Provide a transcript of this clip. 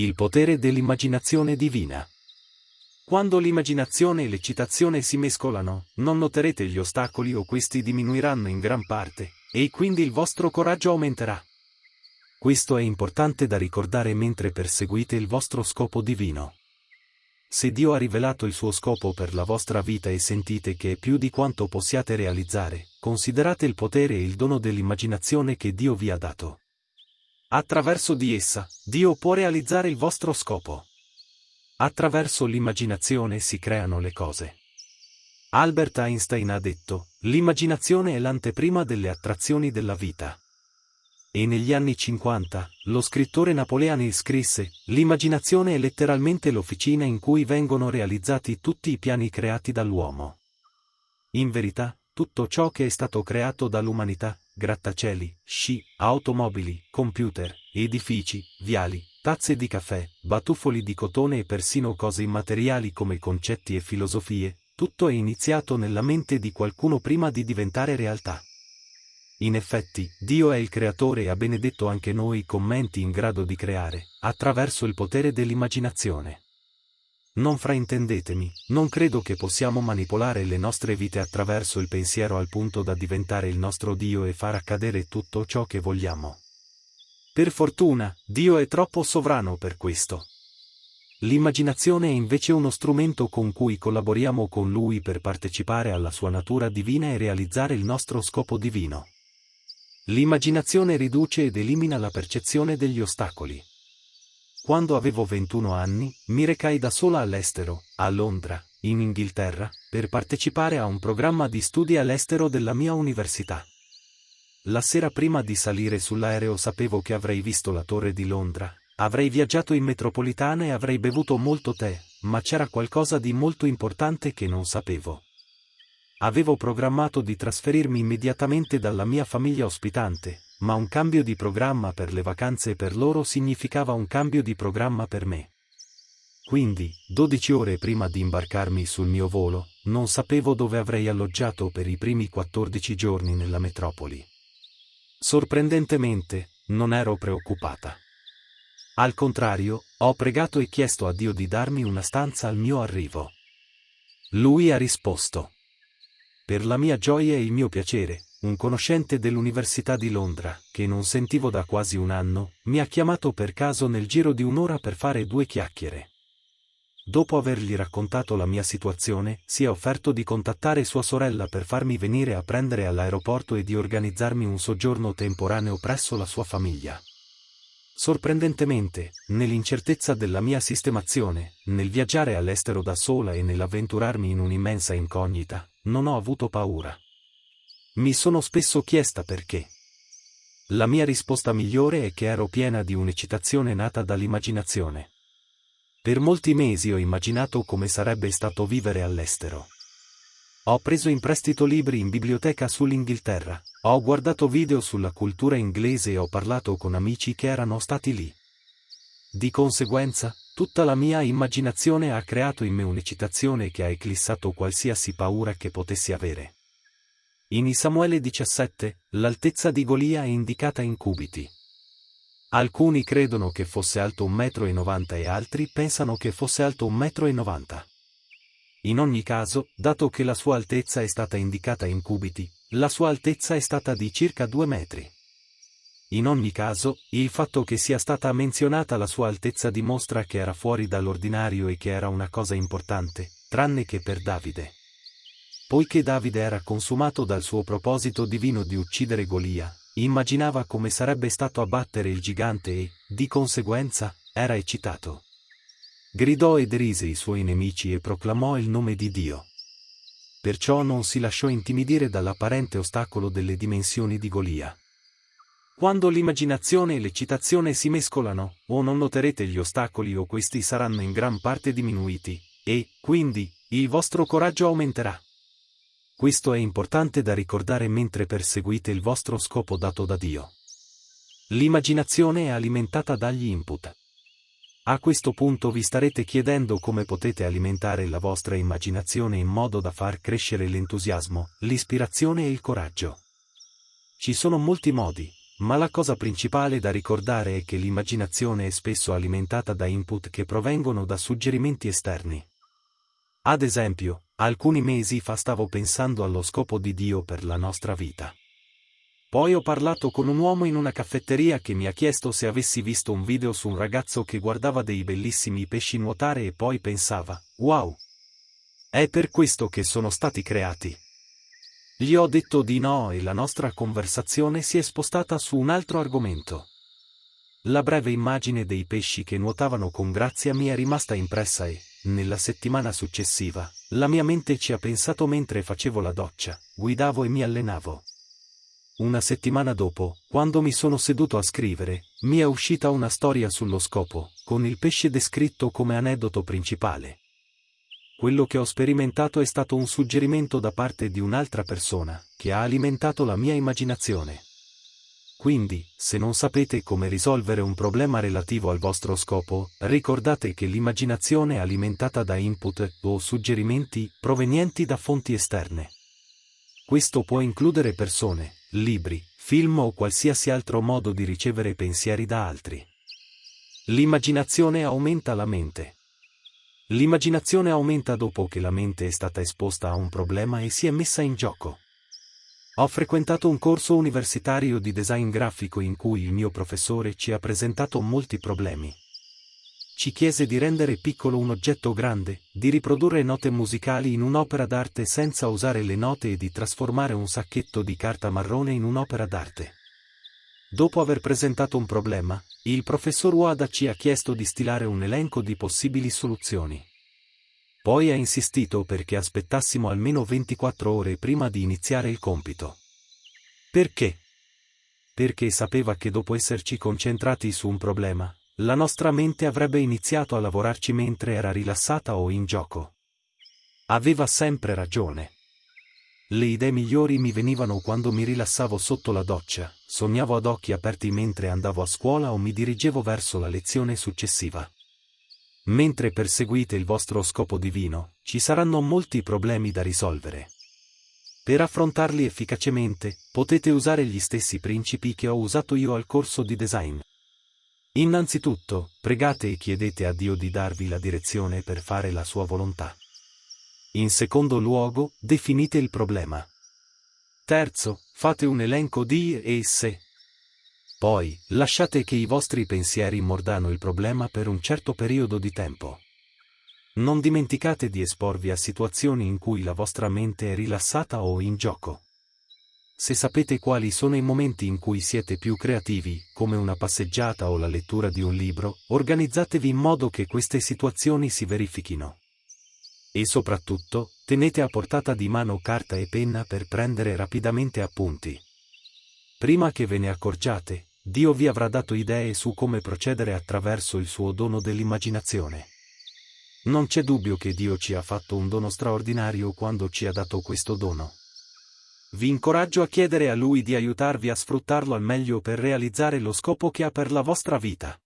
Il potere dell'immaginazione divina. Quando l'immaginazione e l'eccitazione si mescolano, non noterete gli ostacoli o questi diminuiranno in gran parte, e quindi il vostro coraggio aumenterà. Questo è importante da ricordare mentre perseguite il vostro scopo divino. Se Dio ha rivelato il suo scopo per la vostra vita e sentite che è più di quanto possiate realizzare, considerate il potere e il dono dell'immaginazione che Dio vi ha dato. Attraverso di essa, Dio può realizzare il vostro scopo. Attraverso l'immaginazione si creano le cose. Albert Einstein ha detto, l'immaginazione è l'anteprima delle attrazioni della vita. E negli anni 50, lo scrittore Napoleone scrisse, l'immaginazione è letteralmente l'officina in cui vengono realizzati tutti i piani creati dall'uomo. In verità, tutto ciò che è stato creato dall'umanità, grattacieli, sci, automobili, computer, edifici, viali, tazze di caffè, batuffoli di cotone e persino cose immateriali come concetti e filosofie, tutto è iniziato nella mente di qualcuno prima di diventare realtà. In effetti, Dio è il creatore e ha benedetto anche noi con menti in grado di creare, attraverso il potere dell'immaginazione. Non fraintendetemi, non credo che possiamo manipolare le nostre vite attraverso il pensiero al punto da diventare il nostro Dio e far accadere tutto ciò che vogliamo. Per fortuna, Dio è troppo sovrano per questo. L'immaginazione è invece uno strumento con cui collaboriamo con Lui per partecipare alla sua natura divina e realizzare il nostro scopo divino. L'immaginazione riduce ed elimina la percezione degli ostacoli. Quando avevo 21 anni, mi recai da sola all'estero, a Londra, in Inghilterra, per partecipare a un programma di studi all'estero della mia università. La sera prima di salire sull'aereo sapevo che avrei visto la torre di Londra, avrei viaggiato in metropolitana e avrei bevuto molto tè, ma c'era qualcosa di molto importante che non sapevo. Avevo programmato di trasferirmi immediatamente dalla mia famiglia ospitante, ma un cambio di programma per le vacanze per loro significava un cambio di programma per me. Quindi, 12 ore prima di imbarcarmi sul mio volo, non sapevo dove avrei alloggiato per i primi 14 giorni nella metropoli. Sorprendentemente, non ero preoccupata. Al contrario, ho pregato e chiesto a Dio di darmi una stanza al mio arrivo. Lui ha risposto. Per la mia gioia e il mio piacere, un conoscente dell'Università di Londra, che non sentivo da quasi un anno, mi ha chiamato per caso nel giro di un'ora per fare due chiacchiere. Dopo avergli raccontato la mia situazione, si è offerto di contattare sua sorella per farmi venire a prendere all'aeroporto e di organizzarmi un soggiorno temporaneo presso la sua famiglia. Sorprendentemente, nell'incertezza della mia sistemazione, nel viaggiare all'estero da sola e nell'avventurarmi in un'immensa incognita, non ho avuto paura. Mi sono spesso chiesta perché. La mia risposta migliore è che ero piena di un'eccitazione nata dall'immaginazione. Per molti mesi ho immaginato come sarebbe stato vivere all'estero. Ho preso in prestito libri in biblioteca sull'Inghilterra, ho guardato video sulla cultura inglese e ho parlato con amici che erano stati lì. Di conseguenza, tutta la mia immaginazione ha creato in me un'eccitazione che ha eclissato qualsiasi paura che potessi avere. In Samuele 17, l'altezza di Golia è indicata in cubiti. Alcuni credono che fosse alto 1,90 m e altri pensano che fosse alto 1,90 m. In ogni caso, dato che la sua altezza è stata indicata in cubiti, la sua altezza è stata di circa 2 metri. In ogni caso, il fatto che sia stata menzionata la sua altezza dimostra che era fuori dall'ordinario e che era una cosa importante, tranne che per Davide. Poiché Davide era consumato dal suo proposito divino di uccidere Golia, Immaginava come sarebbe stato abbattere il gigante e, di conseguenza, era eccitato. Gridò e derise i suoi nemici e proclamò il nome di Dio. Perciò non si lasciò intimidire dall'apparente ostacolo delle dimensioni di Golia. Quando l'immaginazione e l'eccitazione si mescolano, o non noterete gli ostacoli o questi saranno in gran parte diminuiti, e, quindi, il vostro coraggio aumenterà. Questo è importante da ricordare mentre perseguite il vostro scopo dato da Dio. L'immaginazione è alimentata dagli input. A questo punto vi starete chiedendo come potete alimentare la vostra immaginazione in modo da far crescere l'entusiasmo, l'ispirazione e il coraggio. Ci sono molti modi, ma la cosa principale da ricordare è che l'immaginazione è spesso alimentata da input che provengono da suggerimenti esterni. Ad esempio, alcuni mesi fa stavo pensando allo scopo di Dio per la nostra vita. Poi ho parlato con un uomo in una caffetteria che mi ha chiesto se avessi visto un video su un ragazzo che guardava dei bellissimi pesci nuotare e poi pensava, wow! È per questo che sono stati creati. Gli ho detto di no e la nostra conversazione si è spostata su un altro argomento. La breve immagine dei pesci che nuotavano con grazia mi è rimasta impressa e, nella settimana successiva, la mia mente ci ha pensato mentre facevo la doccia, guidavo e mi allenavo. Una settimana dopo, quando mi sono seduto a scrivere, mi è uscita una storia sullo scopo, con il pesce descritto come aneddoto principale. Quello che ho sperimentato è stato un suggerimento da parte di un'altra persona, che ha alimentato la mia immaginazione. Quindi, se non sapete come risolvere un problema relativo al vostro scopo, ricordate che l'immaginazione è alimentata da input o suggerimenti provenienti da fonti esterne. Questo può includere persone, libri, film o qualsiasi altro modo di ricevere pensieri da altri. L'immaginazione aumenta la mente. L'immaginazione aumenta dopo che la mente è stata esposta a un problema e si è messa in gioco. Ho frequentato un corso universitario di design grafico in cui il mio professore ci ha presentato molti problemi. Ci chiese di rendere piccolo un oggetto grande, di riprodurre note musicali in un'opera d'arte senza usare le note e di trasformare un sacchetto di carta marrone in un'opera d'arte. Dopo aver presentato un problema, il professor Wada ci ha chiesto di stilare un elenco di possibili soluzioni. Poi ha insistito perché aspettassimo almeno 24 ore prima di iniziare il compito. Perché? Perché sapeva che dopo esserci concentrati su un problema, la nostra mente avrebbe iniziato a lavorarci mentre era rilassata o in gioco. Aveva sempre ragione. Le idee migliori mi venivano quando mi rilassavo sotto la doccia, sognavo ad occhi aperti mentre andavo a scuola o mi dirigevo verso la lezione successiva. Mentre perseguite il vostro scopo divino, ci saranno molti problemi da risolvere. Per affrontarli efficacemente, potete usare gli stessi principi che ho usato io al corso di design. Innanzitutto, pregate e chiedete a Dio di darvi la direzione per fare la sua volontà. In secondo luogo, definite il problema. Terzo, fate un elenco di e se. Poi, lasciate che i vostri pensieri mordano il problema per un certo periodo di tempo. Non dimenticate di esporvi a situazioni in cui la vostra mente è rilassata o in gioco. Se sapete quali sono i momenti in cui siete più creativi, come una passeggiata o la lettura di un libro, organizzatevi in modo che queste situazioni si verifichino. E soprattutto, tenete a portata di mano carta e penna per prendere rapidamente appunti. Prima che ve ne accorgiate, Dio vi avrà dato idee su come procedere attraverso il suo dono dell'immaginazione. Non c'è dubbio che Dio ci ha fatto un dono straordinario quando ci ha dato questo dono. Vi incoraggio a chiedere a Lui di aiutarvi a sfruttarlo al meglio per realizzare lo scopo che ha per la vostra vita.